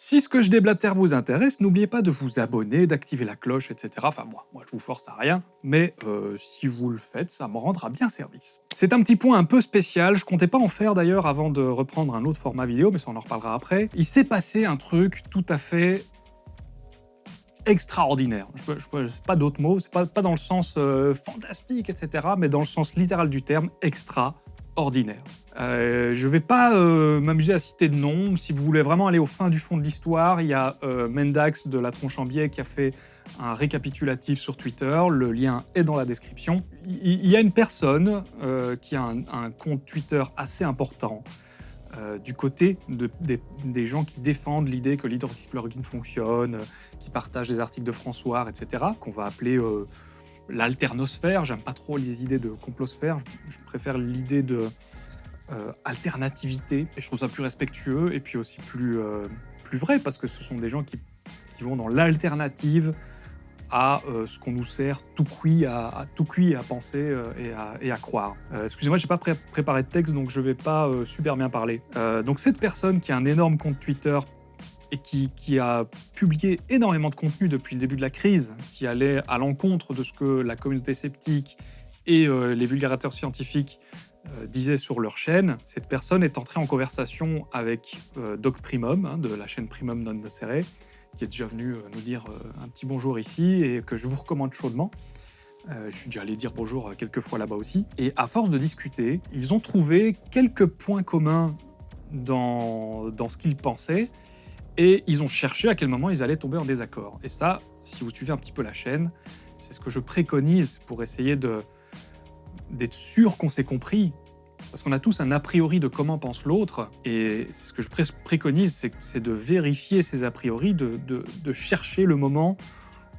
Si ce que je déblatère vous intéresse, n'oubliez pas de vous abonner, d'activer la cloche, etc. Enfin moi, moi je vous force à rien, mais euh, si vous le faites, ça me rendra bien service. C'est un petit point un peu spécial, je comptais pas en faire d'ailleurs avant de reprendre un autre format vidéo, mais ça on en reparlera après. Il s'est passé un truc tout à fait extraordinaire. Je ne sais pas d'autres mots, c'est pas, pas dans le sens euh, fantastique, etc., mais dans le sens littéral du terme, extraordinaire. Euh, je ne vais pas euh, m'amuser à citer de noms. Si vous voulez vraiment aller au fin du fond de l'histoire, il y a Mendax de la Tronche en Biais qui a fait un récapitulatif sur Twitter. Le lien est dans la description. Il y a une personne qui a un compte Twitter assez important euh, du côté des, gens qui défendent l'idée que l'hydroxychloroquine fonctionne, euh, qui partagent des articles de François, etc., qu'on va appeler euh, l'alternosphère. J'aime pas trop les idées de complosphère, je, préfère l'idée de alternativité, et je trouve ça plus respectueux et puis aussi plus, plus vrai, parce que ce sont des gens qui vont dans l'alternative à euh, ce qu'on nous sert tout cuit à, tout cuit à penser euh, et, à, croire. Euh, excusez-moi, j'ai pas préparé de texte, donc je vais pas super bien parler. donc cette personne qui a un énorme compte Twitter et qui, qui, a publié énormément de contenu depuis le début de la crise, qui allait à l'encontre de ce que la communauté sceptique et les vulgarateurs scientifiques disaient sur leur chaîne, cette personne est entrée en conversation avec Doc Primum, hein, de la chaîne Primum non nocere, qui est déjà venu euh, nous dire euh, un petit bonjour ici et que je vous recommande chaudement. Euh, je suis déjà allé dire bonjour quelques fois là-bas aussi. Et à force de discuter, ils ont trouvé quelques points communs dans, dans ce qu'ils pensaient et ils ont cherché à quel moment ils allaient tomber en désaccord. Et ça, si vous suivez un petit peu la chaîne, c'est ce que je préconise pour essayer d'être sûr qu'on s'est compris parce qu'on a tous un a priori de comment pense l'autre, et c'est ce que je préconise, c'est de vérifier ces a priori, de, chercher le moment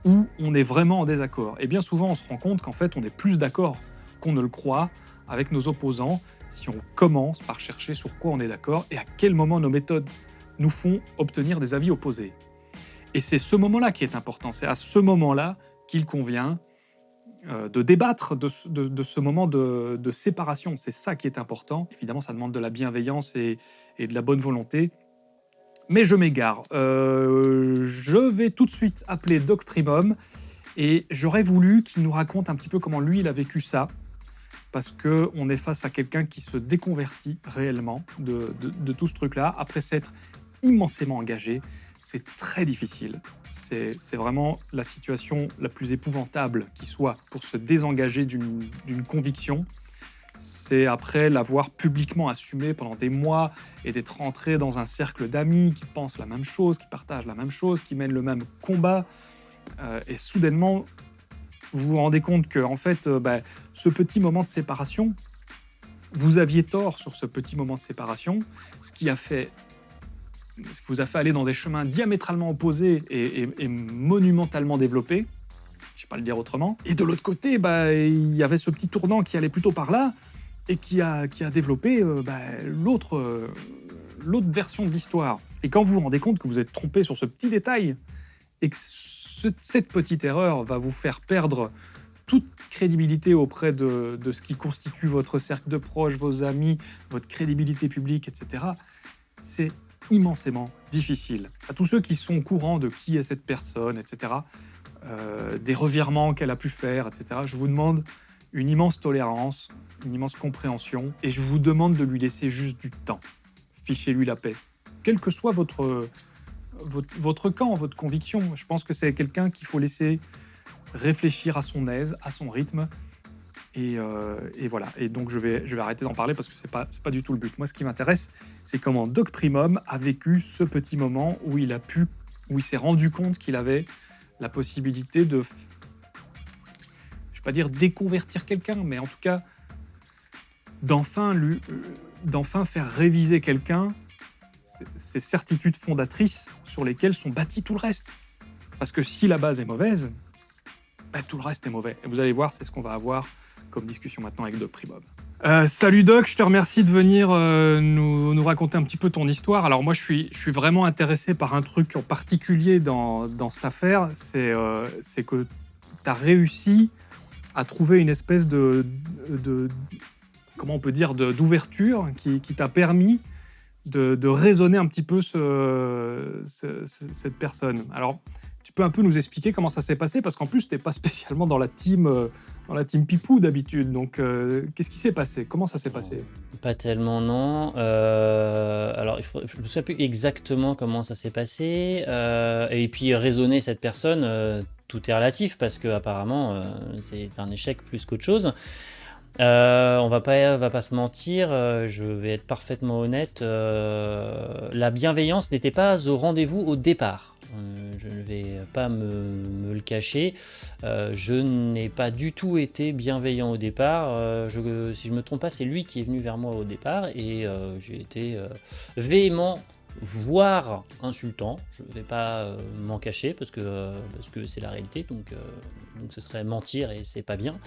où on est vraiment en désaccord. Et bien souvent, on se rend compte qu'en fait, on est plus d'accord qu'on ne le croit avec nos opposants si on commence par chercher sur quoi on est d'accord et à quel moment nos méthodes nous font obtenir des avis opposés. Et c'est ce moment-là qui est important, c'est à ce moment-là qu'il convient euh, de débattre de, ce moment de, séparation. C'est ça qui est important. Évidemment, ça demande de la bienveillance et, de la bonne volonté. Mais je m'égare. Euh, je vais tout de suite appeler Doc Primum et j'aurais voulu qu'il nous raconte un petit peu comment lui, il a vécu ça. Parce qu'on est face à quelqu'un qui se déconvertit réellement de, de tout ce truc-là, après s'être immensément engagé, c'est très difficile. C'est vraiment la situation la plus épouvantable qui soit pour se désengager d'une conviction. C'est après l'avoir publiquement assumé pendant des mois et d'être rentré dans un cercle d'amis qui pensent la même chose, qui partagent la même chose, qui mènent le même combat. Euh, et soudainement, vous vous rendez compte que en fait, euh, bah, ce petit moment de séparation, vous aviez tort sur ce petit moment de séparation, ce qui a fait ce qui vous a fait aller dans des chemins diamétralement opposés et, monumentalement développés, je ne sais pas le dire autrement. Et de l'autre côté, bah, il y avait ce petit tournant qui allait plutôt par là et qui a, qui a développé euh, bah, l'autre euh, version de l'histoire. Et quand vous vous rendez compte que vous êtes trompé sur ce petit détail et que cette petite erreur va vous faire perdre toute crédibilité auprès de, de, ce qui constitue votre cercle de proches, vos amis, votre crédibilité publique, etc., c'est immensément difficile. À tous ceux qui sont au courant de qui est cette personne, etc., euh, des revirements qu'elle a pu faire, etc., je vous demande une immense tolérance, une immense compréhension, et je vous demande de lui laisser juste du temps. Fichez-lui la paix. Quel que soit votre, votre, votre camp, votre conviction, je pense que c'est quelqu'un qu'il faut laisser réfléchir à son aise, à son rythme, euh, et, voilà. Et donc, je vais, je vais arrêter d'en parler parce que ce n'est pas, pas du tout le but. Moi, ce qui m'intéresse, c'est comment Doc Primum a vécu ce petit moment où il a pu, où il s'est rendu compte qu'il avait la possibilité de, je vais pas dire déconvertir quelqu'un, mais en tout cas, d'enfin euh, d'enfin faire réviser quelqu'un ces certitudes fondatrices sur lesquelles sont bâtis tout le reste. Parce que si la base est mauvaise, bah, tout le reste est mauvais. Et vous allez voir, c'est ce qu'on va avoir comme discussion maintenant avec Doc Primob. Euh, salut Doc, je te remercie de venir euh, nous, raconter un petit peu ton histoire. Alors moi, je suis, je suis vraiment intéressé par un truc en particulier dans, dans cette affaire, c'est euh, que tu as réussi à trouver une espèce de, de comment on peut dire, d'ouverture qui, qui t'a permis de, de raisonner un petit peu ce- ce- cette personne. Alors, tu peux un peu nous expliquer comment ça s'est passé Parce qu'en plus, tu n'es pas spécialement dans la team, euh, dans la team Pipou d'habitude. Donc, euh, qu'est-ce qui s'est passé Comment ça s'est passé Pas tellement, non. Euh, alors, il faut, je me souviens plus exactement comment ça s'est passé. Euh, et puis, raisonner cette personne, euh, tout est relatif parce que apparemment, euh, c'est un échec plus qu'autre chose. Euh, on va pas, va pas se mentir, euh, je vais être parfaitement honnête. euh, la bienveillance n'était pas au rendez-vous au départ. Euh, je ne vais pas me, me le cacher. Euh, je n'ai pas du tout été bienveillant au départ. Euh, je- si je me trompe pas, c'est lui qui est venu vers moi au départ et euh, j'ai été euh, véhément, voire insultant. Je ne vais pas euh, m'en cacher parce que parce que c'est la réalité. Donc, donc ce serait mentir et c'est pas bien.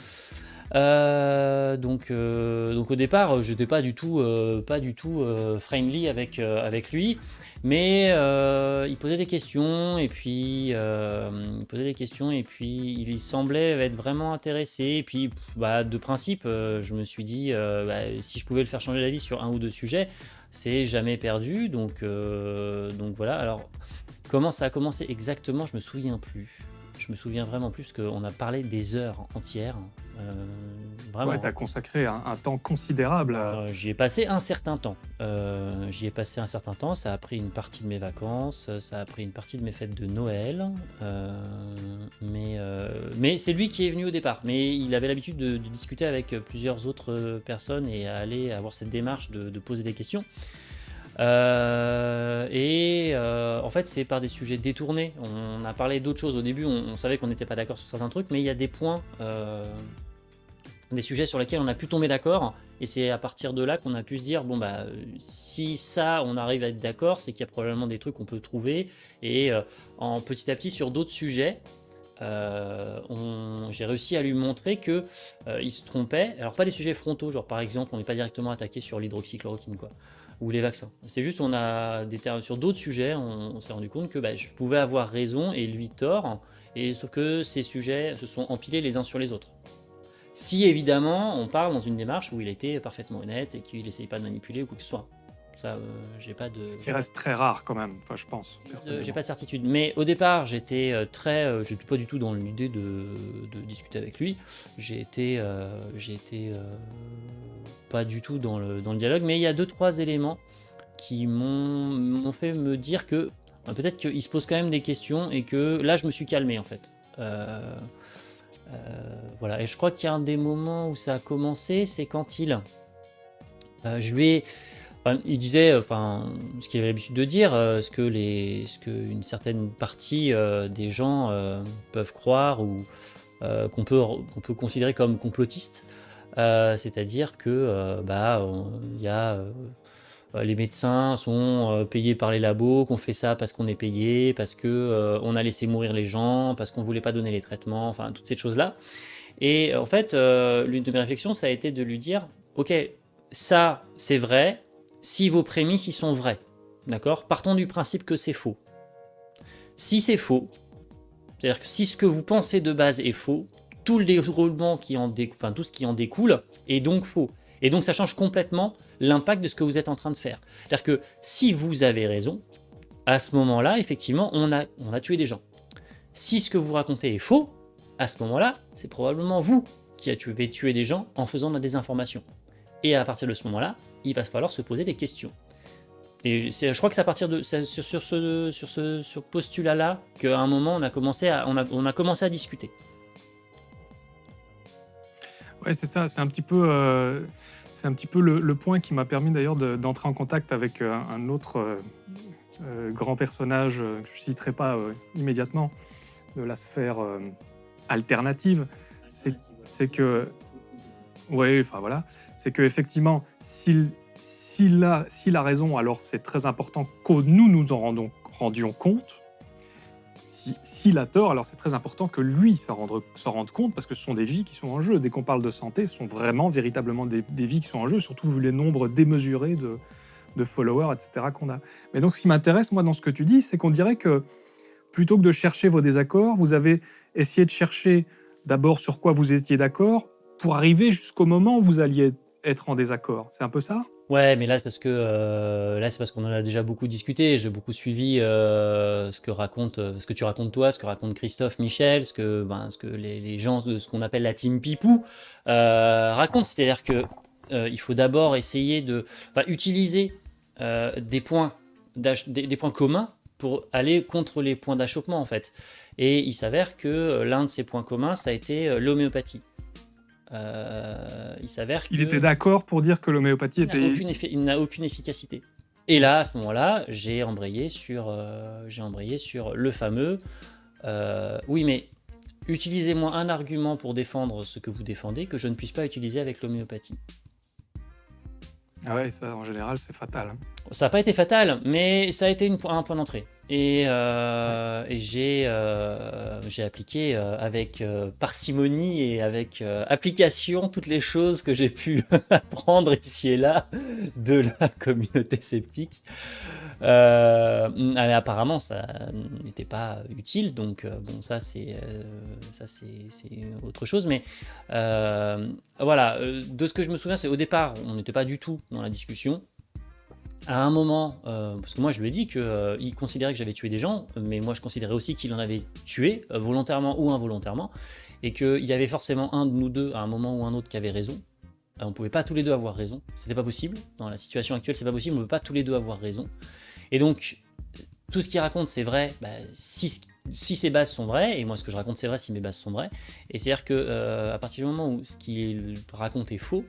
Euh, donc, euh, donc au départ, euh, j'étais pas du tout, euh, pas du tout euh, friendly avec, euh, avec lui, mais il posait des questions et puis il posait des questions et puis il semblait être vraiment intéressé. Et puis, bah, de principe, je me suis dit, bah, si je pouvais le faire changer d'avis sur un ou deux sujets, c'est jamais perdu. Donc, donc voilà. Alors, comment ça a commencé exactement, je me souviens plus. Je me souviens vraiment plus qu'on a parlé des heures entières. euh, vraiment. Ouais, tu as consacré un, un temps considérable à... J'y ai passé un certain temps. Euh, J'y ai passé un certain temps. Ça a pris une partie de mes vacances, ça a pris une partie de mes fêtes de Noël. euh, mais euh, mais c'est lui qui est venu au départ. Mais il avait l'habitude de, de discuter avec plusieurs autres personnes et à aller avoir cette démarche de, de poser des questions. Euh, et euh, en fait, c'est par des sujets détournés. On a parlé d'autres choses au début. On, on savait qu'on n'était pas d'accord sur certains trucs, mais il y a des points. euh, des sujets sur lesquels on a pu tomber d'accord et c'est à partir de là qu'on a pu se dire bon bah si ça on arrive à être d'accord c'est qu'il y a probablement des trucs qu'on peut trouver et euh, en petit à petit sur d'autres sujets euh, j'ai réussi à lui montrer que euh, il se trompait alors pas des sujets frontaux genre par exemple on n'est pas directement attaqué sur l'hydroxychloroquine quoi ou les vaccins c'est juste on a des sur d'autres sujets on, on s'est rendu compte que bah, je pouvais avoir raison et lui tort et sauf que ces sujets se sont empilés les uns sur les autres si évidemment on parle dans une démarche où il était parfaitement honnête et qu'il n'essayait pas de manipuler ou quoi que ce soit. Ça, euh, j'ai pas de. Ce qui reste très rare quand même, enfin je pense. Euh. J'ai pas de certitude. Mais au départ, j'étais euh, très. j'étais pas du tout dans l'idée de, de discuter avec lui. J'ai été. j'ai été. pas du tout dans le, dans le dialogue. Mais il y a deux, trois éléments qui m'ont fait me dire que. Peut-être qu'il se pose quand même des questions et que là, je me suis calmé en fait. Euh, euh, voilà. Et je crois qu'il y a un des moments où ça a commencé, c'est quand il. euh, je lui ai. Enfin, il disait, enfin, ce qu'il avait l'habitude de dire, euh, ce que les, ce que une certaine partie euh, des gens euh, peuvent croire ou euh, qu'on peut, qu'on peut considérer comme complotistes, Euh, c'est-à-dire que, euh, bah, il y a euh, euh, les médecins sont euh, payés par les labos, qu'on fait ça parce qu'on est payé, parce que euh, on a laissé mourir les gens, parce qu'on voulait pas donner les traitements, enfin toutes ces choses-là. Et en fait, euh, l'une de mes réflexions, ça a été de lui dire, ok, ça c'est vrai, si vos prémices y sont vraies, d'accord Partons du principe que c'est faux. Si c'est faux, c'est-à-dire que si ce que vous pensez de base est faux, tout le déroulement qui en découle, enfin tout ce qui en découle est donc faux. Et donc ça change complètement l'impact de ce que vous êtes en train de faire. C'est-à-dire que si vous avez raison, à ce moment-là, effectivement, on a, on a tué des gens. Si ce que vous racontez est faux, à ce moment-là, c'est probablement vous qui avez tué des gens en faisant de la désinformation. Et à partir de ce moment-là, il va falloir se poser des questions. Et je crois que c'est à partir de sur, sur ce, sur ce sur postulat-là qu'à un moment on a commencé à, on a, on a commencé à discuter. Ouais, c'est ça, c'est un petit peu, euh, c'est un petit peu le, le point qui m'a permis d'ailleurs de- d'entrer en contact avec euh, un autre euh, euh, grand personnage euh, que je ne citerai pas euh, immédiatement de la sphère alternative. C'est que, ouais, enfin voilà, c'est que effectivement, s'il s'il a, a raison, alors c'est très important que nous nous en rendons, rendions compte. Si- S'il a tort, alors c'est très important que lui s'en rende, rende compte parce que ce sont des vies qui sont en jeu. Dès qu'on parle de santé, ce sont vraiment véritablement des, des vies qui sont en jeu, surtout vu les nombres démesurés de, de followers, etc. qu'on a. Mais donc ce qui m'intéresse, moi, dans ce que tu dis, c'est qu'on dirait que plutôt que de chercher vos désaccords, vous avez essayé de chercher d'abord sur quoi vous étiez d'accord pour arriver jusqu'au moment où vous alliez être en désaccord. C'est un peu ça Ouais, mais là, c'est parce que euh, là, c'est parce qu'on en a déjà beaucoup discuté. J'ai beaucoup suivi euh, ce que raconte, euh, ce que tu racontes toi, ce que raconte Christophe, Michel, ce que, ben, ce que les, les gens de ce qu'on appelle la team Pipou racontent. C'est-à-dire que il faut d'abord essayer de, enfin, utiliser des points, des, des points communs pour aller contre les points d'achoppement en fait. Et il s'avère que l'un de ces points communs, ça a été l'homéopathie. Euh, il s'avère qu'il était d'accord pour dire que l'homéopathie était... il n'a aucune efficacité. Et là, à ce moment-là, j'ai embrayé, sur, euh, j'ai embrayé sur le fameux euh, oui, mais utilisez-moi un argument pour défendre ce que vous défendez que je ne puisse pas utiliser avec l'homéopathie. Ah ouais, ça, en général, c'est fatal. Ça n'a pas été fatal, mais ça a été une, un point d'entrée. Et, euh, euh, j'ai appliqué euh, avec parcimonie et avec application toutes les choses que j'ai pu apprendre ici et là de la communauté sceptique. mais apparemment, ça n'était pas utile, donc bon, ça c'est ça c'est autre chose. Mais voilà, de ce que je me souviens, c'est au départ, on n'était pas du tout dans la discussion à un moment, euh, parce que moi je lui ai dit qu'il euh, considérait que j'avais tué des gens, mais moi je considérais aussi qu'il en avait tué, euh, volontairement ou involontairement, et qu'il y avait forcément un de nous deux à un moment ou un autre qui avait raison. on ne pouvait pas tous les deux avoir raison, c'était pas possible. Dans la situation actuelle, c'est pas possible, on ne peut pas tous les deux avoir raison. Et donc, tout ce qu'il raconte c'est vrai, bah, si, si, ses bases sont vraies, et moi ce que je raconte c'est vrai si mes bases sont vraies, et c'est-à-dire que à partir du moment où ce qu'il raconte est faux,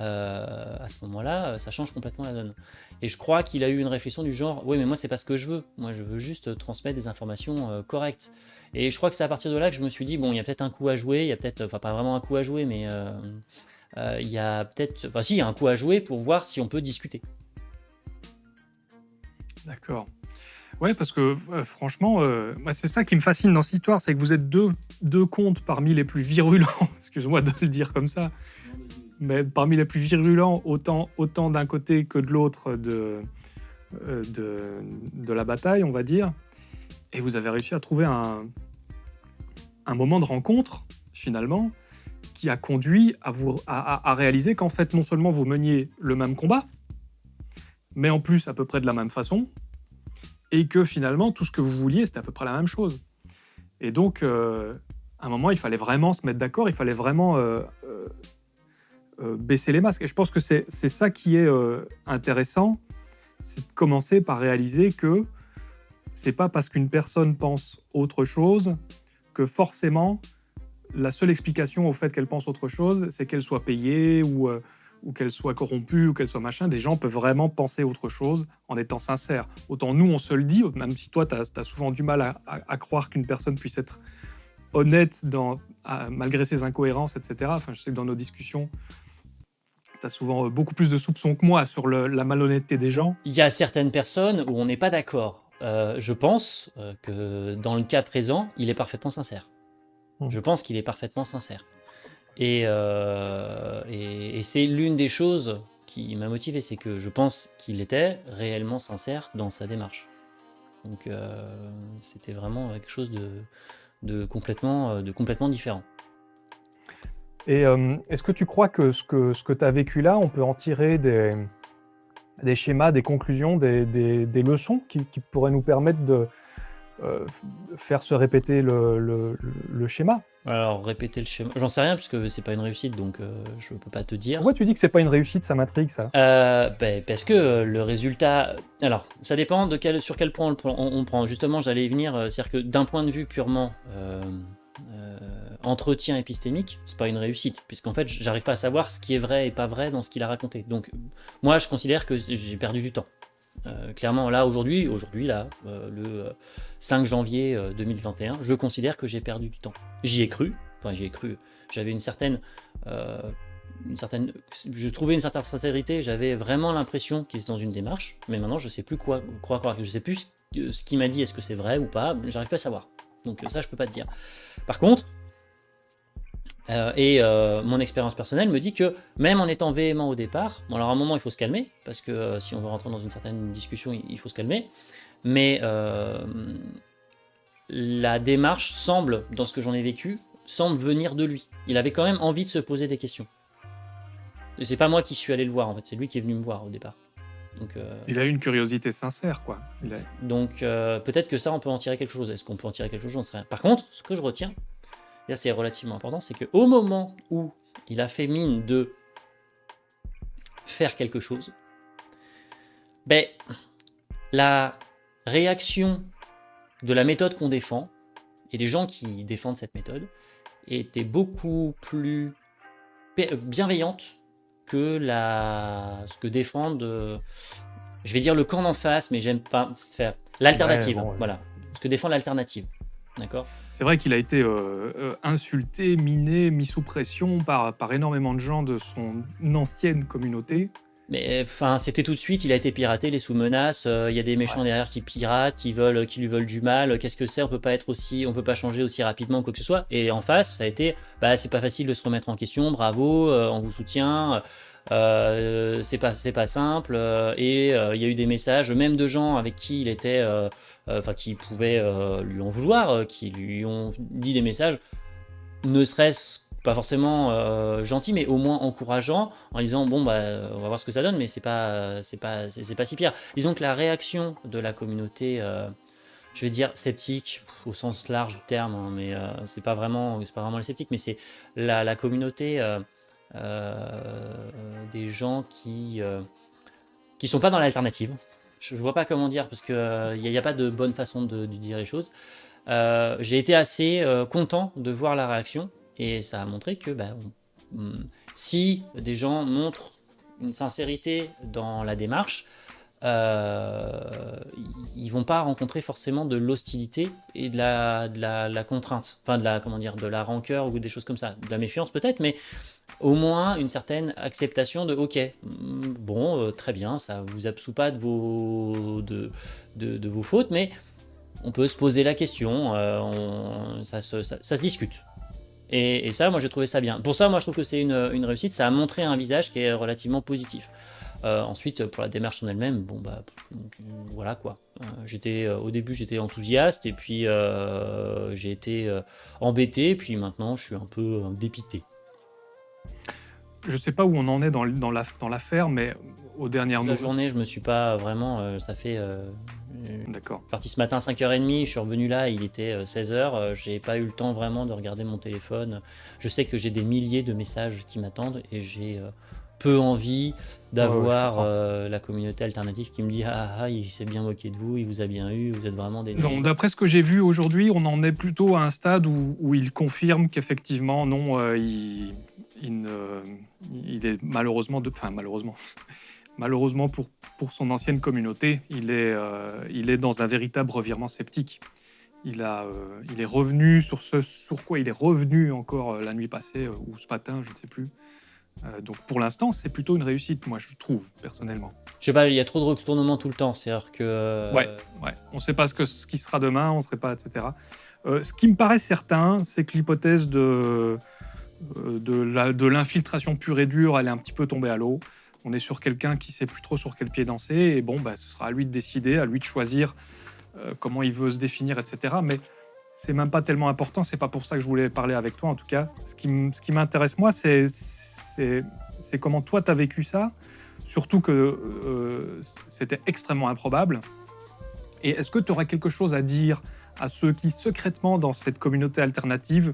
euh, à ce moment-là, ça change complètement la donne. Et je crois qu'il a eu une réflexion du genre, oui mais moi c'est pas ce que je veux, moi je veux juste transmettre des informations euh, correctes. Et je crois que c'est à partir de là que je me suis dit, bon il y a peut-être un coup à jouer, il y a peut-être, enfin pas vraiment un coup à jouer, mais euh, il y a peut-être, enfin si, il y a un coup à jouer pour voir si on peut discuter. D'accord. Ouais, parce que franchement, c'est ça qui me fascine dans cette histoire, c'est que vous êtes deux, deux contes parmi les plus virulents, excuse-moi de le dire comme ça, mais parmi les plus virulents, autant, autant d'un côté que de l'autre de, euh, de, de, la bataille, on va dire. Et vous avez réussi à trouver un, un moment de rencontre, finalement, qui a conduit à, vous, à, à réaliser qu'en fait, non seulement vous meniez le même combat, mais en plus à peu près de la même façon, et que finalement, tout ce que vous vouliez, c'était à peu près la même chose. Et donc, euh, à un moment, il fallait vraiment se mettre d'accord, il fallait vraiment euh, euh, baisser les masques. Et je pense que c'est ça qui est euh, intéressant, c'est de commencer par réaliser que c'est pas parce qu'une personne pense autre chose que forcément la seule explication au fait qu'elle pense autre chose, c'est qu'elle soit payée ou, euh, ou qu'elle soit corrompue ou qu'elle soit machin. Des gens peuvent vraiment penser autre chose en étant sincères. Autant nous, on se le dit, même si toi, tu as, souvent du mal à, à croire qu'une personne puisse être honnête dans, malgré ses incohérences, etc. Enfin, je sais que dans nos discussions, tu as souvent euh, beaucoup plus de soupçons que moi sur la malhonnêteté des gens. Il y a certaines personnes où on n'est pas d'accord. Euh, je pense euh, que dans le cas présent, il est parfaitement sincère. Hmm. Je pense qu'il est parfaitement sincère. Et, et, c'est l'une des choses qui m'a motivé, c'est que je pense qu'il était réellement sincère dans sa démarche. Donc c'était vraiment quelque chose de, de, complètement, de complètement différent. Et euh, est-ce que tu crois que ce que, ce que tu as vécu là, on peut en tirer des, des schémas, des conclusions, des, des, leçons qui, qui, pourraient nous permettre de euh, faire se répéter le, le, schéma Alors, répéter le schéma, j'en sais rien puisque c'est pas une réussite, donc euh, je peux pas te dire. Pourquoi tu dis que c'est pas une réussite, ça m'intrigue ça ben, Parce que le résultat... Alors, ça dépend de quel, sur quel point on, on prend. Justement, j'allais y venir, c'est-à-dire que d'un point de vue purement entretien épistémique, c'est pas une réussite, puisqu'en fait, j'arrive pas à savoir ce qui est vrai et pas vrai dans ce qu'il a raconté. Donc, moi, je considère que j'ai perdu du temps. Euh, clairement, là, aujourd'hui, aujourd'hui, là, euh, le 5 janvier 2021, euh, je considère que j'ai perdu du temps. J'y ai cru, enfin, j'y ai cru. J'avais une certaine, une certaine, je trouvais une certaine sincérité. J'avais vraiment l'impression qu'il était dans une démarche, mais maintenant, je sais plus quoi croire, croire. Je sais plus ce qu'il m'a dit. Est-ce que c'est vrai ou pas J'arrive pas à savoir. Donc ça, je peux pas te dire. Par contre, euh, et euh, mon expérience personnelle me dit que même en étant véhément au départ, bon alors à un moment il faut se calmer, parce que euh, si on veut rentrer dans une certaine discussion, il, faut se calmer, mais la démarche semble, dans ce que j'en ai vécu, semble venir de lui. Il avait quand même envie de se poser des questions. c'est pas moi qui suis allé le voir, en fait, c'est lui qui est venu me voir au départ. Donc, euh, Il a une curiosité sincère, quoi. Il a- donc euh, peut-être que ça, on peut en tirer quelque chose. Est-ce qu'on peut en tirer quelque chose J'en sais rien. Par contre, ce que je retiens, et là c'est relativement important, c'est qu'au moment où il a fait mine de faire quelque chose, ben, la réaction de la méthode qu'on défend, et des gens qui défendent cette méthode, était beaucoup plus bienveillante que la, ce que défendent, euh, je vais dire le camp d'en face, mais j'aime pas faire l'alternative. Ouais, bon, ouais. Voilà, ce que défend l'alternative. D'accord C'est vrai qu'il a été euh, euh, insulté, miné, mis sous pression par, par énormément de gens de son ancienne communauté. Mais enfin, c'était tout de suite, il a été piraté, les sous menaces. Il y a des méchants derrière qui piratent, qui veulent, qui lui veulent du mal. Qu'est-ce que c'est On peut pas être aussi, on peut pas changer aussi rapidement quoi que ce soit. Et en face, ça a été, bah c'est pas facile de se remettre en question. Bravo, euh, on vous soutient. Euh, c'est pas, pas simple. euh, et euh, il y a eu des messages, même de gens avec qui il était, enfin qui pouvaient lui en vouloir, qui lui ont dit des messages, ne serait-ce pas forcément euh, gentil, mais au moins encourageant, en disant bon bah on va voir ce que ça donne, mais c'est pas c'est pas c'est pas si pire. Disons que la réaction de la communauté, euh, je vais dire sceptique au sens large du terme, hein, mais euh, c'est pas vraiment c'est pas vraiment les sceptiques, mais c'est la, la communauté des gens qui euh, qui sont pas dans l'alternative. Je, je vois pas comment dire parce que il n'y a, pas de bonne façon de, de dire les choses. Euh, J'ai été assez euh, content de voir la réaction et ça a montré que bah, on- on- si des gens montrent une sincérité dans la démarche, euh, ils- vont pas rencontrer forcément de l'hostilité et de la, de la, la contrainte, enfin de la comment dire, de la rancœur ou des choses comme ça, de la méfiance peut-être, mais au moins une certaine acceptation de ok, mm, bon, euh, très bien, ça vous absout pas de vos de, de, de vos fautes, mais on peut se poser la question, euh, on- ça, se, ça- ça se discute. Et, et ça, moi, j'ai trouvé ça bien. Pour ça, moi, je trouve que c'est une, une réussite. Ça a montré un visage qui est relativement positif. Euh, ensuite, pour la démarche en elle-même, bon, bah, euh, voilà quoi. Euh, j'étais, euh, au début, j'étais enthousiaste, et puis euh, j'ai été euh, embêté, puis maintenant, je suis un peu euh, dépité. Je sais pas où on en est dans, dans la- l'affaire, mais aux dernières Toute la nouvelles. journée, je me suis pas vraiment. euh, ça fait. Euh, euh, D'accord. parti ce matin 5h30, je suis revenu là, il était 16h, j'ai pas eu le temps vraiment de regarder mon téléphone. Je sais que j'ai des milliers de messages qui m'attendent et j'ai euh, peu envie d'avoir comprends. euh, la communauté alternative qui me dit ah, ah il s'est bien moqué de vous, il vous a bien eu, vous êtes vraiment des Non, d'après ce que j'ai vu aujourd'hui, on en est plutôt à un stade où, où il confirme qu'effectivement, non, euh, il, il ne- il est malheureusement, de, enfin malheureusement, malheureusement pour, pour son ancienne communauté, il est, euh, il est dans un véritable revirement sceptique. Il, a, euh, il est revenu sur ce sur quoi il est revenu encore euh, la nuit passée euh, ou ce matin, je ne sais plus. Euh, donc pour l'instant, c'est plutôt une réussite, moi je trouve personnellement. Je sais pas, il y a trop de retournements tout le temps, c'est-à-dire que. euh, Ouais. Ouais, on ne sait pas ce, que, ce qui sera demain, on ne sait pas, etc. Euh, ce qui me paraît certain, c'est que l'hypothèse de, euh, de, la- de l'infiltration pure et dure, elle est un petit peu tombée à l'eau. On est sur quelqu'un qui sait plus trop sur quel pied danser, et bon, bah, ce sera à lui de décider, à lui de choisir euh, comment il veut se définir, etc. Mais c'est même pas tellement important, c'est pas pour ça que je voulais parler avec toi en tout cas. Ce qui, m'intéresse moi, c'est, comment toi tu as vécu ça, surtout que euh, c'était extrêmement improbable. Et est-ce que tu aurais quelque chose à dire à ceux qui, secrètement, dans cette communauté alternative,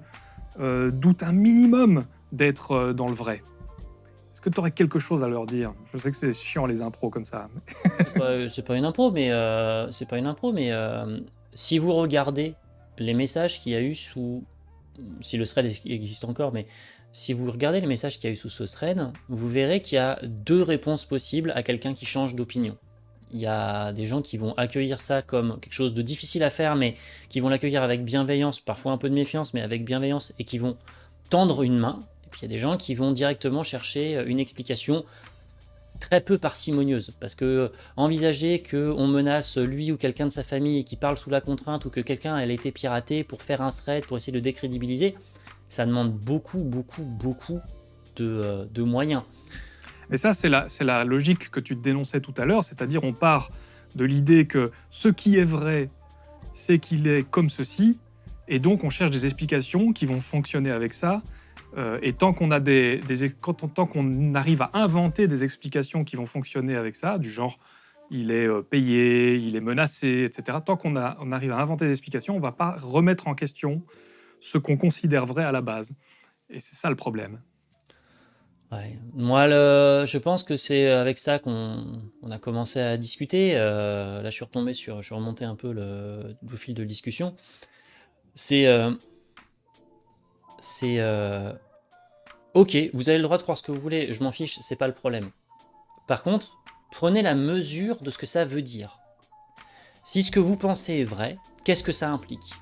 euh, doutent un minimum d'être euh, dans le vrai Est-ce que tu aurais quelque chose à leur dire Je sais que c'est chiant les impros comme ça. c'est pas- pas une impro, mais euh, c'est pas une impro, mais euh, si vous regardez les messages qu'il y a eu sous, si le thread existe encore, mais si vous regardez les messages qu'il y a eu sous ce thread, vous verrez qu'il y a deux réponses possibles à quelqu'un qui change d'opinion. Il y a des gens qui vont accueillir ça comme quelque chose de difficile à faire, mais qui vont l'accueillir avec bienveillance, parfois un peu de méfiance, mais avec bienveillance, et qui vont tendre une main. Et puis il y a des gens qui vont directement chercher une explication très peu parcimonieuse, parce que envisager qu'on menace lui ou quelqu'un de sa famille qui parle sous la contrainte ou que quelqu'un elle a été piraté pour faire un thread, pour essayer de décrédibiliser, ça demande beaucoup, beaucoup, beaucoup de, euh, de moyens. Mais ça, c'est la, la logique que tu dénonçais tout à l'heure, c'est-à-dire on part de l'idée que ce qui est vrai, c'est qu'il est comme ceci, et donc on cherche des explications qui vont fonctionner avec ça, Euh, et tant qu'on a des, des quand on- tant qu'on arrive à inventer des explications qui vont fonctionner avec ça, du genre il est euh, payé, il est menacé, etc. Tant qu'on on arrive à inventer des explications, on va pas remettre en question ce qu'on considère vrai à la base. Et c'est ça le problème. Ouais. Moi, le je pense que c'est avec ça qu'on on a commencé à discuter, heu, là, je suis retombé sur je suis remonté un peu le le fil de discussion. C'est, heu c'est, heu, OK, vous avez le droit de croire ce que vous voulez, je m'en fiche, c'est pas le problème. Par contre, prenez la mesure de ce que ça veut dire. Si ce que vous pensez est vrai, qu'est-ce que ça implique?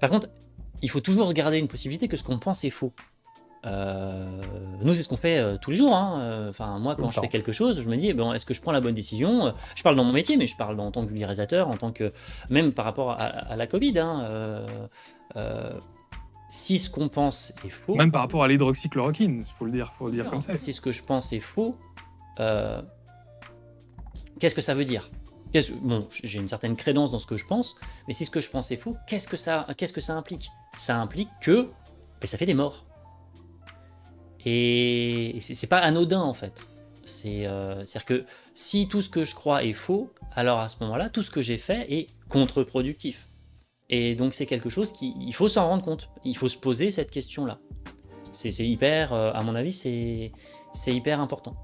Par contre, il faut toujours garder une possibilité que ce qu'on pense est faux. Heu, nous, c'est ce qu'on fait, heu, tous les jours, hein, heu, enfin, moi, quand je fais quelque chose, je me dis: «Bon, est-ce que je prends la bonne décision?» heu, je parle dans mon métier, mais je parle en tant que vulgarisateur, en tant que même par rapport à à la covid, hein, heu heu, si ce qu'on pense est faux Même par rapport à l'hydroxychloroquine, il faut le dire, faut le dire non, comme ça. si ce que je pense est faux, heu, qu'est-ce que ça veut dire? Qu'est-ce bon, j'ai une certaine crédence dans ce que je pense, mais si ce que je pense est faux, qu'est-ce que ça qu'est-ce que ça implique? Ça implique que, beh, ça fait des morts. Et c'est c'est pas anodin, en fait. C'est, heu, c'est-à-dire que si tout ce que je crois est faux, alors à ce moment-là, tout ce que j'ai fait est contre-productif. Et donc c'est quelque chose qui il faut s'en rendre compte. Il faut se poser cette question-là. C'est hyper, heu, à mon avis, c'est c'est hyper important.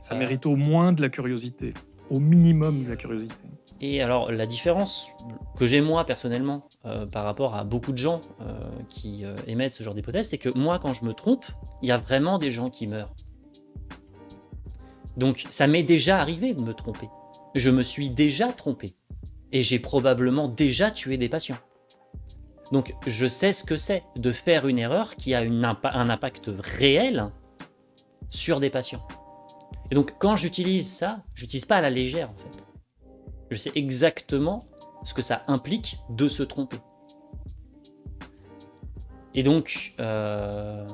Ça Euh, mérite au moins de la curiosité, au minimum de la curiosité. Et alors la différence que j'ai moi personnellement, heu, par rapport à beaucoup de gens, heu, qui, heu, émettent ce genre d'hypothèse, c'est que moi quand je me trompe, il y a vraiment des gens qui meurent. Donc ça m'est déjà arrivé de me tromper. Je me suis déjà trompé et j'ai probablement déjà tué des patients. Donc je sais ce que c'est de faire une erreur qui a une impa un impact réel sur des patients. Et donc quand j'utilise ça, j'utilise pas à la légère en fait. Je sais exactement ce que ça implique de se tromper. Et donc, euh,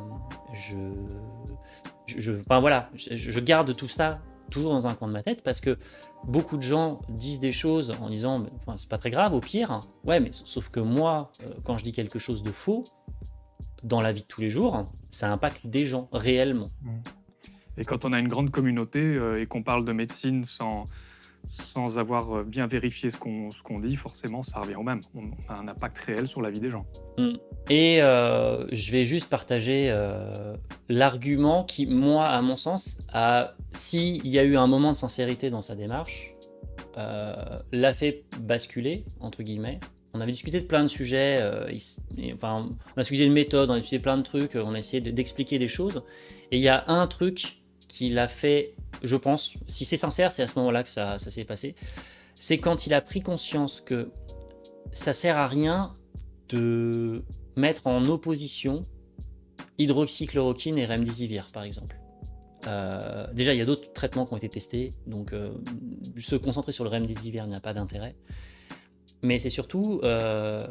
je, je, je- enfin voilà, je, je garde tout ça toujours dans un coin de ma tête parce que beaucoup de gens disent des choses en disant, enfin, c'est pas très grave, au pire. Ouais, mais sauf que moi, euh, quand je dis quelque chose de faux dans la vie de tous les jours, ça impacte des gens réellement. Et quand on a une grande communauté euh, et qu'on parle de médecine sans, sans avoir euh, bien vérifié ce qu'on qu'on dit, forcément, ça revient au même. On a un impact réel sur la vie des gens. Et euh, je vais juste partager euh, l'argument qui, moi, à mon sens, s'il y a eu un moment de sincérité dans sa démarche, euh, l'a fait basculer, entre guillemets. On avait discuté de plein de sujets, euh, il et, enfin, on a discuté de méthode, on a discuté plein de trucs, on a essayé de- d'expliquer des choses. Et il y a un truc qui l'a fait, je pense, si c'est sincère, c'est à ce moment-là que ça, ça s'est passé, c'est quand il a pris conscience que ça sert à rien de mettre en opposition hydroxychloroquine et remdesivir, par exemple. Euh, déjà, il y a d'autres traitements qui ont été testés, donc euh, se concentrer sur le remdesivir n'a pas d'intérêt. Mais c'est surtout, euh,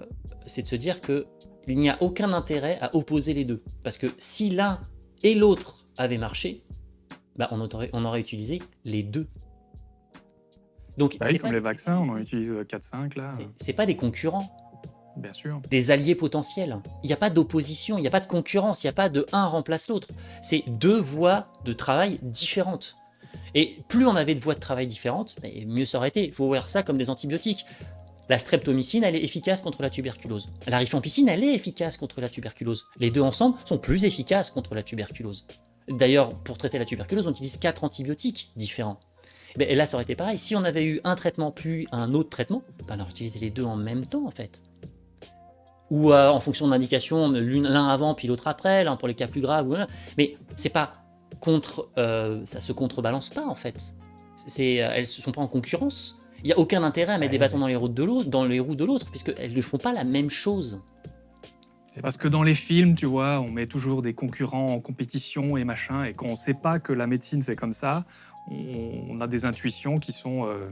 c'est de se dire que il n'y a aucun intérêt à opposer les deux, parce que si l'un et l'autre avaient marché, bah, on, aurait, on aurait utilisé les deux. Donc, Bah oui, comme les vaccins, on en utilise 4-5 là, c'est- euh, pas des concurrents. bien sûr. des alliés potentiels. Il n'y a pas d'opposition, il n'y a pas de concurrence, il n'y a pas de un remplace l'autre. C'est deux voies de travail différentes. Et plus on avait de voies de travail différentes, mieux ça aurait été. Il faut voir ça comme des antibiotiques. La streptomycine, elle est efficace contre la tuberculose. La rifampicine, elle est efficace contre la tuberculose. Les deux ensemble sont plus efficaces contre la tuberculose. D'ailleurs, pour traiter la tuberculose, on utilise quatre antibiotiques différents. Ben, et là, ça aurait été pareil. Si on avait eu un traitement puis un autre traitement, ben, on aurait utilisé les deux en même temps, en fait ou euh, en fonction d'indication, l'une- l'un avant puis l'autre après, l'un pour les cas plus graves. ou- Mais c'est pas contre, euh, ça se contrebalance pas en fait. C'est, euh, elles se sont pas en concurrence. Il y a aucun intérêt à mettre des Ouais. bâtons dans les roues de l'autre, dans les roues de l'autre, puisque elles ne font pas la même chose. C'est parce que dans les films, tu vois, on met toujours des concurrents en compétition et machin, et quand on ne sait pas que la médecine c'est comme ça, on, on a des intuitions qui sont euh,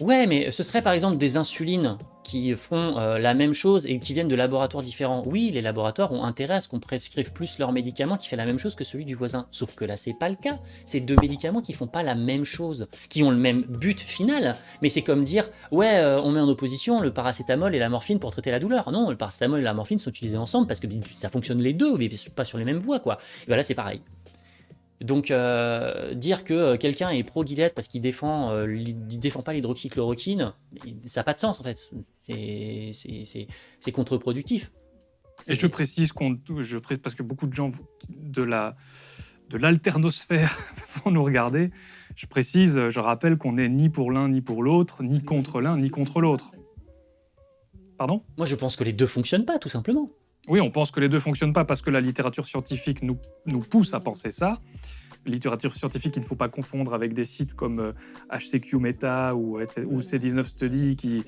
Ouais, mais ce serait par exemple des insulines qui font euh, la même chose et qui viennent de laboratoires différents. Oui, les laboratoires ont intérêt à ce qu'on prescrive plus leur médicament qui fait la même chose que celui du voisin. Sauf que là, c'est pas le cas. C'est deux médicaments qui font pas la même chose, qui ont le même but final. Mais c'est comme dire, ouais, euh, on met en opposition le paracétamol et la morphine pour traiter la douleur. Non, le paracétamol et la morphine sont utilisés ensemble parce que ça fonctionne les deux, mais pas sur les mêmes voies, quoi. Et voilà, c'est pareil. Donc euh, dire que euh, quelqu'un est pro-Gilead parce qu'il défend, euh, défend pas l'hydroxychloroquine, ça n'a pas de sens en fait. C'est contre-productif. Et je précise qu'on, je précise parce que beaucoup de gens de la de l'alternosphère vont nous regarder. Je précise, je rappelle qu'on n'est ni pour l'un ni pour l'autre, ni contre l'un ni contre l'autre. Pardon Moi je pense que les deux fonctionnent pas, tout simplement. Oui, on pense que les deux fonctionnent pas parce que la littérature scientifique nous, nous pousse à penser ça. Littérature scientifique, il ne faut pas confondre avec des sites comme HCQ euh, Meta ou, ou C19 Study qui,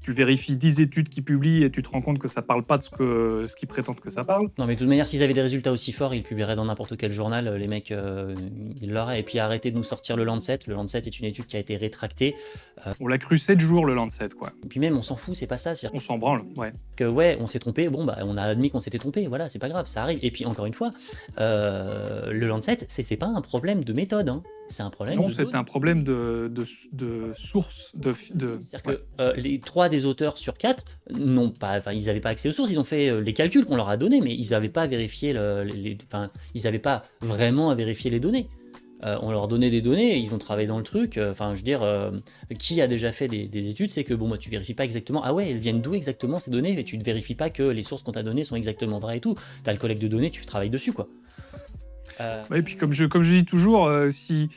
tu vérifies 10 études qui publient et tu te rends compte que ça parle pas de ce qu'ils ce prétendent que ça parle. Non, mais de toute manière, s'ils avaient des résultats aussi forts, ils publieraient dans n'importe quel journal. Les mecs, euh, ils l'auraient. Et puis arrêtez de nous sortir le Lancet. Le Lancet est une étude qui a été rétractée. Euh, on l'a cru 7 jours, le Lancet, quoi. Et puis même, on s'en fout, c'est pas ça. On s'en branle, ouais. Que ouais, on s'est trompé. Bon, bah, on a admis qu'on s'était trompé. Voilà, c'est pas grave, ça arrive. Et puis encore une fois, euh, le Lancet, c'est pas un problème de méthode. Hein. C'est un problème. Non, c'est un problème de, de, source. De, C'est-à-dire que euh, les trois des auteurs sur quatre n'ont pas, enfin, ils n'avaient pas accès aux sources. Ils ont fait euh, les calculs qu'on leur a donnés, mais ils n'avaient pas vérifié les, enfin, ils n'avaient pas vraiment à vérifier les données. Euh, on leur donnait des données, ils ont travaillé dans le truc. Enfin, je veux dire, qui a déjà fait des, études, c'est que bon, moi, tu vérifies pas exactement. Ah ouais, elles viennent d'où exactement ces données Et tu ne vérifies pas que les sources qu'on t'a données sont exactement vraies et tout. Tu as le collecte de données, tu travailles dessus, quoi. Euh, et puis comme je, comme je dis toujours, euh, si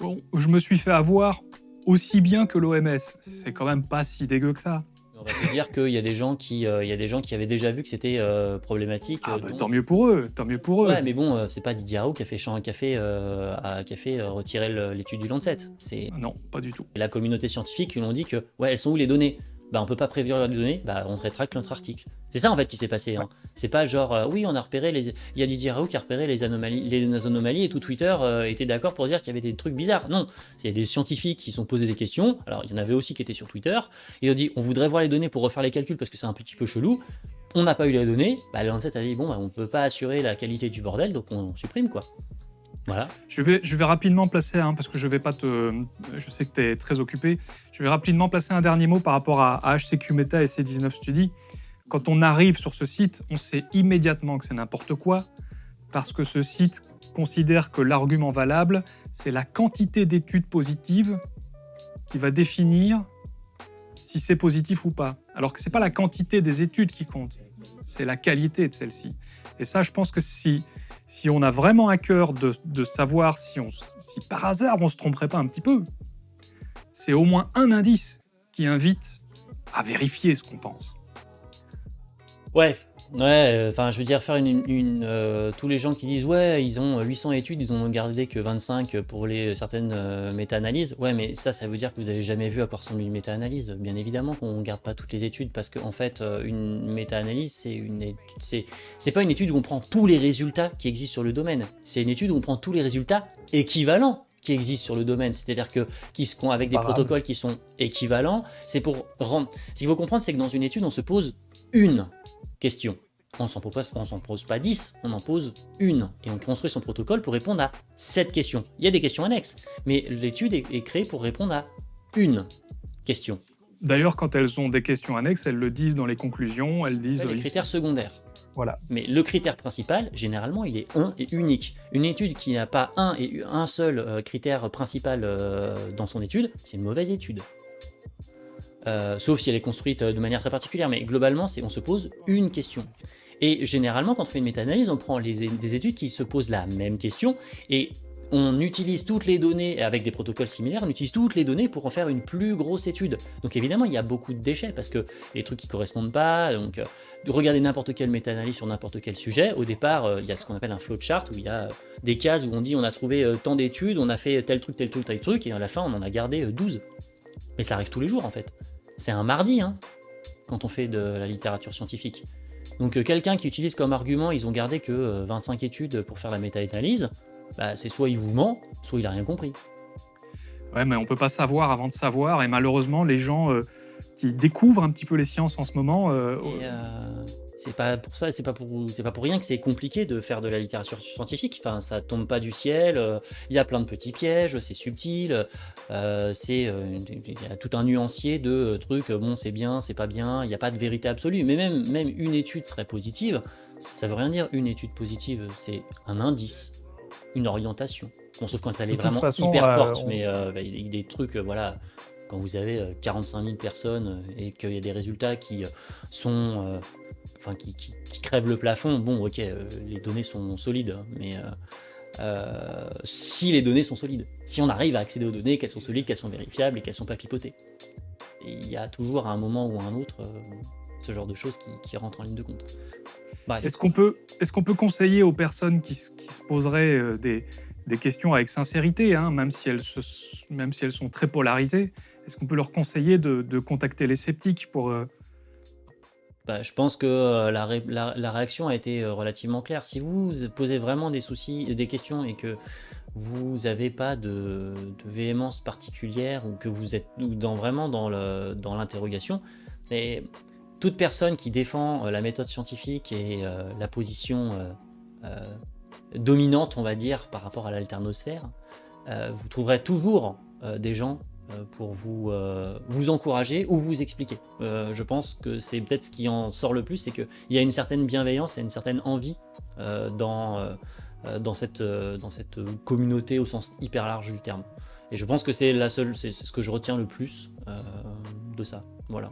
je me suis fait avoir aussi bien que l'OMS, c'est quand même pas si dégueu que ça. On va dire qu'il y a des gens qui, euh, il y a des gens qui avaient déjà vu que c'était problématique. Ah bah, tant mieux pour eux, tant mieux pour eux. Ouais, mais bon, c'est pas Didier Raoult qui a fait un café, à, fait retirer l'étude du Lancet. C'est non, pas du tout. La communauté scientifique qui l'ont dit que ouais, elles sont où les données bah, on peut pas prévenir les données, bah, on rétracte notre article. C'est ça en fait qui s'est passé. Hein. C'est pas genre, euh, oui, on a repéré les. Il y a Didier Raoult qui a repéré les anomalies, les anomalies et tout Twitter euh, était d'accord pour dire qu'il y avait des trucs bizarres. Non, c'est des scientifiques qui sont posés des questions. Alors il y en avait aussi qui étaient sur Twitter. Ils ont dit, on voudrait voir les données pour refaire les calculs parce que c'est un petit peu chelou. On n'a pas eu les données. Bah, le Lancet a dit, bon, bah, on peut pas assurer la qualité du bordel, donc on supprime quoi. Voilà. Je vais, je vais rapidement placer, hein, parce que je vais pas te. Je sais que tu es très occupé. Je vais rapidement placer un dernier mot par rapport à, HCQ Meta et C19 Study. Quand on arrive sur ce site, on sait immédiatement que c'est n'importe quoi, parce que ce site considère que l'argument valable, c'est la quantité d'études positives qui va définir si c'est positif ou pas. Alors que ce n'est pas la quantité des études qui compte, c'est la qualité de celle-ci. Et ça, je pense que si si on a vraiment à cœur de, savoir si, on, si par hasard on se tromperait pas un petit peu, c'est au moins un indice qui invite à vérifier ce qu'on pense. Ouais, ouais, enfin je veux dire faire une, euh, tous les gens qui disent ouais ils ont 800 études, ils ont gardé que 25 pour les certaines euh, méta-analyses. Ouais, mais ça, ça veut dire que vous avez jamais vu à quoi ressemble une méta-analyse. Bien évidemment qu'on ne garde pas toutes les études parce qu'en en fait euh, une méta-analyse c'est une c'est c'est pas une étude où on prend tous les résultats qui existent sur le domaine. C'est une étude où on prend tous les résultats équivalents qui existent sur le domaine, c'est-à-dire que qui sont avec des protocoles qui sont équivalents. C'est pour rendre. Ce qu'il faut comprendre, c'est que dans une étude, on se pose une question. On s'en pose, s'en pose pas 10, on en pose une. Et on construit son protocole pour répondre à cette question. Il y a des questions annexes, mais l'étude est, créée pour répondre à une question. D'ailleurs, quand elles ont des questions annexes, elles le disent dans les conclusions, elles disent... les critères secondaires. Voilà. Mais le critère principal, généralement, il est un et unique. Une étude qui n'a pas un et un seul euh, critère principal euh, dans son étude, c'est une mauvaise étude. Euh, sauf si elle est construite euh, de manière très particulière, mais globalement, on se pose une question. Et généralement, quand on fait une méta-analyse, on prend des études qui se posent la même question, et on utilise toutes les données, avec des protocoles similaires, on utilise toutes les données pour en faire une plus grosse étude. Donc évidemment, il y a beaucoup de déchets, parce que les trucs qui correspondent pas, donc euh, regardez n'importe quelle méta-analyse sur n'importe quel sujet, au départ, il y a ce qu'on appelle un flowchart, où il y a des cases où on dit on a trouvé tant d'études, on a fait tel truc, tel truc, tel truc, et à la fin, on en a gardé 12. Mais ça arrive tous les jours, en fait c'est un mardi, hein, quand on fait de la littérature scientifique. Donc euh, quelqu'un qui utilise comme argument, ils ont gardé que 25 euh, études pour faire la méta-analyse, bah, c'est soit il vous ment, soit il a rien compris. Ouais, mais on peut pas savoir avant de savoir, et malheureusement, les gens euh, qui découvrent un petit peu les sciences en ce moment... euh, Et, euh, c'est pas pour ça, c'est pas pour, c'est pas pour rien que c'est compliqué de faire de la littérature scientifique. Enfin, ça tombe pas du ciel. euh, Il y a plein de petits pièges, c'est subtil. euh, c'est, euh, il y a tout un nuancier de euh, trucs. Bon, c'est bien, c'est pas bien. Il n'y a pas de vérité absolue. Mais même, même une étude serait positive. Ça, ça veut rien dire une étude positive. C'est un indice, une orientation. Bon, sauf quand elle est vraiment façon, hyper euh, forte. on- Mais euh, bah, il y a des trucs, euh, voilà. Quand vous avez euh, 45 000 personnes euh, et qu'il y a des résultats qui euh, sont euh, enfin qui, qui- qui crèvent le plafond, bon ok, euh, les données sont solides, mais euh, euh, si les données sont solides, si on arrive à accéder aux données, qu'elles sont solides, qu'elles sont vérifiables et qu'elles sont pas pipotées. Il y a toujours à un moment ou à un autre euh, ce genre de choses qui, qui rentrent en ligne de compte. Est-ce qu'on peut, est qu'on peut conseiller aux personnes qui, qui se poseraient des, des questions avec sincérité, hein, même, si elles se, même si elles sont très polarisées, est-ce qu'on peut leur conseiller de, de contacter les sceptiques pour... euh, Bah, je pense que euh, la, ré- la- la réaction a été euh, relativement claire. Si vous posez vraiment des soucis, des questions et que vous n'avez pas de, de véhémence particulière ou que vous êtes dans, vraiment dans le- dans l'interrogation, mais toute personne qui défend euh, la méthode scientifique et euh, la position euh, euh, dominante, on va dire, par rapport à l'alternosphère, euh, vous trouverez toujours euh, des gens euh, pour vous, euh, vous encourager ou vous expliquer. Euh, je pense que c'est peut-être ce qui en sort le plus, c'est qu'il y a une certaine bienveillance et une certaine envie euh, dans, euh, euh, dans, cette, euh, dans cette communauté au sens hyper large du terme. Et je pense que c'est la seule, c'est ce que je retiens le plus euh, de ça. Voilà.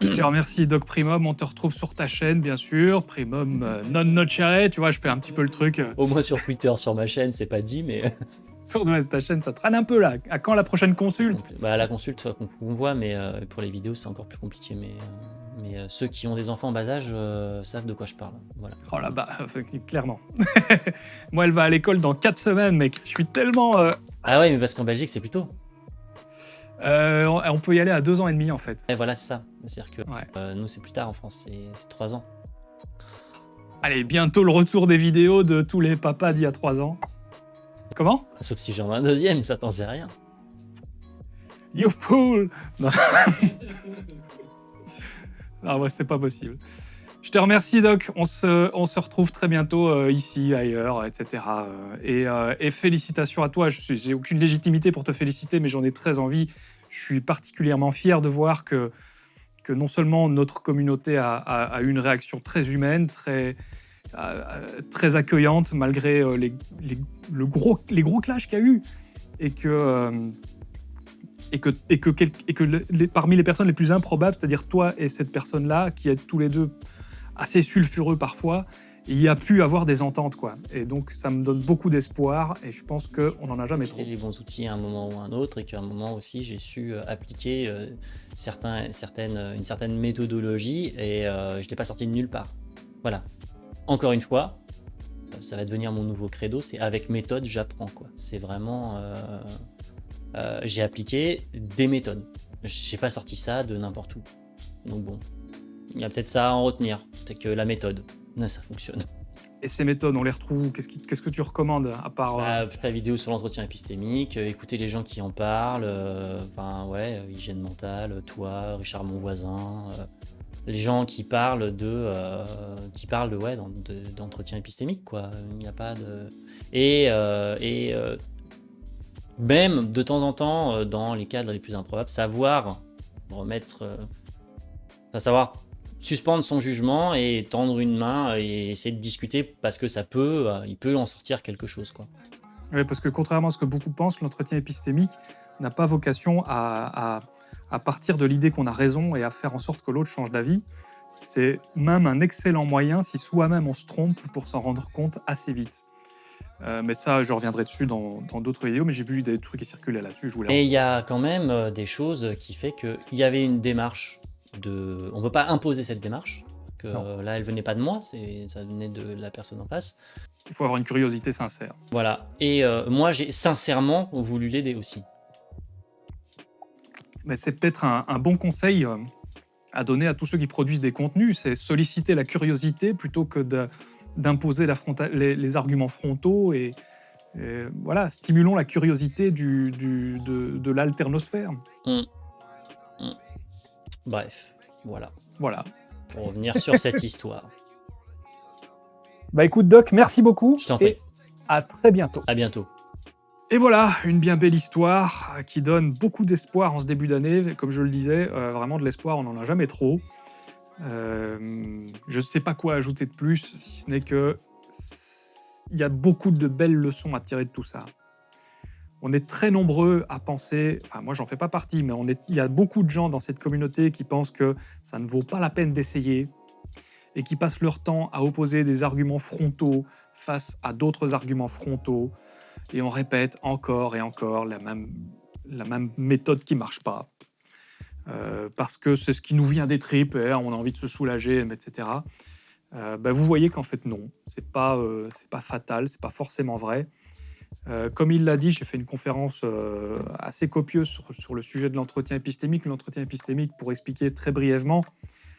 Je te remercie, Doc Primum. On te retrouve sur ta chaîne, bien sûr. Primum euh, non nocere. Tu vois, je fais un petit peu le truc. euh, Au moins sur Twitter, sur ma chaîne, c'est pas dit, mais Ouais, ta chaîne, ça traîne un peu là. À quand la prochaine consulte bah, la consulte qu'on qu'on voit, mais euh, pour les vidéos, c'est encore plus compliqué. Mais, euh, mais euh, ceux qui ont des enfants en bas âge euh, savent de quoi je parle. Voilà. Oh là bah, clairement. Moi, elle va à l'école dans 4 semaines, mec. Je suis tellement... euh, Ah ouais, mais parce qu'en Belgique, c'est plus tôt. euh, on peut y aller à 2 ans et demi, en fait. Et voilà, c'est ça. C'est-à-dire que Ouais. euh, nous, c'est plus tard en France, c'est c'est 3 ans. Allez, bientôt le retour des vidéos de tous les papas d'il y a 3 ans. Comment Sauf si j'en ai un deuxième, ça t'en sait rien. You fool Non, non moi, c'était pas possible. Je te remercie, Doc. On se, on se retrouve très bientôt euh, ici, ailleurs, etc. Euh, Et, euh, et félicitations à toi. J'ai aucune légitimité pour te féliciter, mais j'en ai très envie. Je suis particulièrement fier de voir que, que non seulement notre communauté a, a- a eu une réaction très humaine, très, très accueillante, malgré euh, les, les- le gros, les gros clashs qu'il y a eu, et que, euh, et que, et que, quel- et que le- les- parmi les personnes les plus improbables, c'est-à-dire toi et cette personne-là, qui êtes tous les deux assez sulfureux parfois, il y a pu avoir des ententes. quoi. Et donc ça me donne beaucoup d'espoir, et je pense qu'on n'en a jamais trop. Les bons outils à un moment ou à un autre, et qu'à un moment aussi, j'ai su euh, appliquer euh, certains, certaines, euh, une certaine méthodologie, et euh, je ne l'ai pas sorti de nulle part. Voilà. Encore une fois, euh, ça va devenir mon nouveau credo, c'est avec méthode, j'apprends. quoi. C'est vraiment... euh, euh, j'ai appliqué des méthodes. J'ai pas sorti ça de n'importe où. Donc bon, il y a peut-être ça à en retenir. Peut-être que la méthode, là, ça fonctionne. Et ces méthodes, on les retrouve où Qu'est-ce qu'est-ce que tu recommandes à part... euh, Bah, ta vidéo sur l'entretien épistémique, euh, écouter les gens qui en parlent, euh, enfin ouais, hygiène mentale, toi, Richard mon voisin, les gens qui parlent de, euh, qui parlent de ouais, d'en- de- d'entretien épistémique quoi. Il n'y a pas de et euh, et euh, même de temps en temps euh, dans les cadres les plus improbables, savoir remettre, euh, enfin, savoir suspendre son jugement et tendre une main et essayer de discuter parce que ça peut, euh, il peut en sortir quelque chose quoi. Oui, parce que contrairement à ce que beaucoup pensent, l'entretien épistémique n'a pas vocation à, à- à partir de l'idée qu'on a raison et à faire en sorte que l'autre change d'avis. C'est même un excellent moyen, si soi-même on se trompe, pour s'en rendre compte assez vite. Euh, mais ça, je reviendrai dessus dans d'autres vidéos, mais j'ai vu des trucs qui circulaient là-dessus. Et il y a quand même euh, des choses qui fait qu'il y avait une démarche de... On ne peut pas imposer cette démarche, que Non. là elle venait pas de moi, ça venait de la personne en face. Il faut avoir une curiosité sincère. Voilà. Et euh, moi j'ai sincèrement voulu l'aider aussi. Mais c'est peut-être un, un bon conseil euh, à donner à tous ceux qui produisent des contenus, c'est solliciter la curiosité plutôt que d'imposer les, les arguments frontaux et, Et voilà, stimulons la curiosité du, du- de, de l'alternosphère. Mm. Mm. Bref, voilà. Voilà. Pour revenir sur cette histoire. Bah écoute Doc, merci beaucoup. Je t'en prie. Et à très bientôt. À bientôt. Et voilà, une bien belle histoire euh, qui donne beaucoup d'espoir en ce début d'année. Comme je le disais, euh, vraiment de l'espoir, on n'en a jamais trop. Euh, je ne sais pas quoi ajouter de plus, si ce n'est que il y a beaucoup de belles leçons à tirer de tout ça. On est très nombreux à penser, enfin moi j'en fais pas partie, mais on est, il y a beaucoup de gens dans cette communauté qui pensent que ça ne vaut pas la peine d'essayer et qui passent leur temps à opposer des arguments frontaux face à d'autres arguments frontaux et on répète encore et encore la même, la même méthode qui marche pas. Euh, parce que c'est ce qui nous vient des tripes, et on a envie de se soulager, etc. Euh, bah, vous voyez qu'en fait non, c'est pas, euh, c'est pas fatal, c'est pas forcément vrai. Euh, comme il l'a dit, j'ai fait une conférence euh, assez copieuse sur, sur le sujet de l'entretien épistémique. L'entretien épistémique, pour expliquer très brièvement,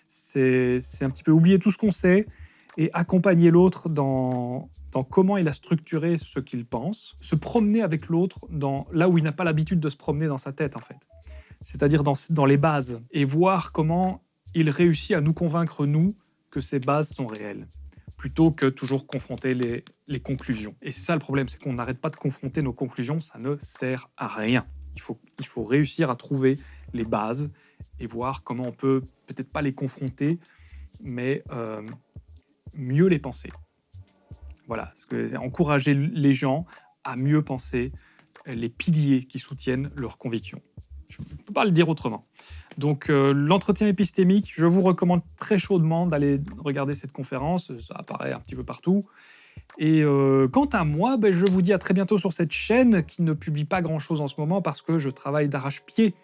c'est c'est un petit peu oublier tout ce qu'on sait et accompagner l'autre dans, dans comment il a structuré ce qu'il pense, se promener avec l'autre dans là où il n'a pas l'habitude de se promener dans sa tête en fait, c'est-à-dire dans, dans les bases, et voir comment il réussit à nous convaincre, nous, que ces bases sont réelles, plutôt que toujours confronter les, les conclusions. Et c'est ça le problème, c'est qu'on n'arrête pas de confronter nos conclusions, ça ne sert à rien. Il faut, il faut réussir à trouver les bases et voir comment on peut peut-être pas les confronter, mais euh, mieux les penser. Voilà, que encourager les gens à mieux penser les piliers qui soutiennent leurs convictions. Je ne peux pas le dire autrement. Donc euh, l'entretien épistémique, je vous recommande très chaudement d'aller regarder cette conférence, ça apparaît un petit peu partout. Et euh, quant à moi, ben, je vous dis à très bientôt sur cette chaîne qui ne publie pas grand-chose en ce moment parce que je travaille d'arrache-pied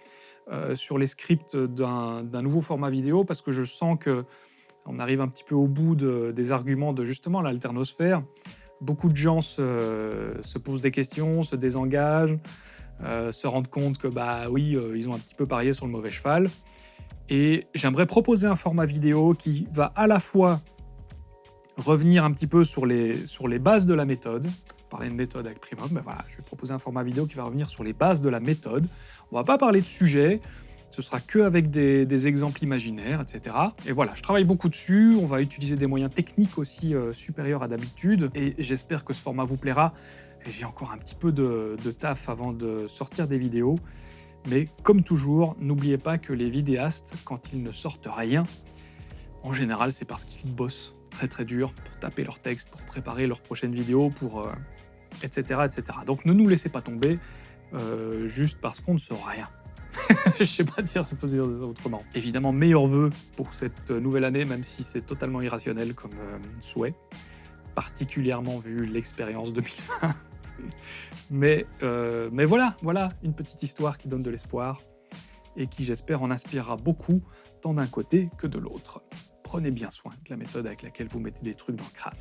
euh, sur les scripts d'un nouveau format vidéo parce que je sens que on arrive un petit peu au bout de- des arguments de justement l'alternosphère. Beaucoup de gens se, se posent des questions, se désengagent, euh, se rendent compte que bah oui, euh, ils ont un petit peu parié sur le mauvais cheval. Et j'aimerais proposer un format vidéo qui va à la fois revenir un petit peu sur les, sur les bases de la méthode, parler de méthode avec Primum, mais voilà, je vais proposer un format vidéo qui va revenir sur les bases de la méthode. On va pas parler de sujet, ce sera que avec des, des exemples imaginaires, etc. Et voilà, je travaille beaucoup dessus, on va utiliser des moyens techniques aussi euh, supérieurs à d'habitude, et j'espère que ce format vous plaira. J'ai encore un petit peu de, de taf avant de sortir des vidéos, mais comme toujours, n'oubliez pas que les vidéastes, quand ils ne sortent rien, en général, c'est parce qu'ils bossent très très dur pour taper leur texte, pour préparer leur prochaine vidéo, pour euh, etc., etc. Donc ne nous laissez pas tomber euh, juste parce qu'on ne sort rien. je sais pas dire, je peux dire autrement. Évidemment, meilleurs vœux pour cette nouvelle année, même si c'est totalement irrationnel comme euh, souhait, particulièrement vu l'expérience 2020. mais, euh, mais voilà, voilà, une petite histoire qui donne de l'espoir et qui, j'espère, en inspirera beaucoup, tant d'un côté que de l'autre. Prenez bien soin de la méthode avec laquelle vous mettez des trucs dans le crâne.